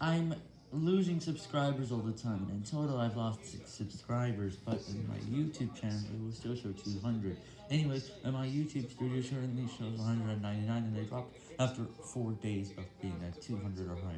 I'm losing subscribers all the time, in total I've lost 6 subscribers, but in my YouTube channel it will still show 200. Anyways, and my YouTube studio currently shows 199, and they dropped after 4 days of being at 200 or higher.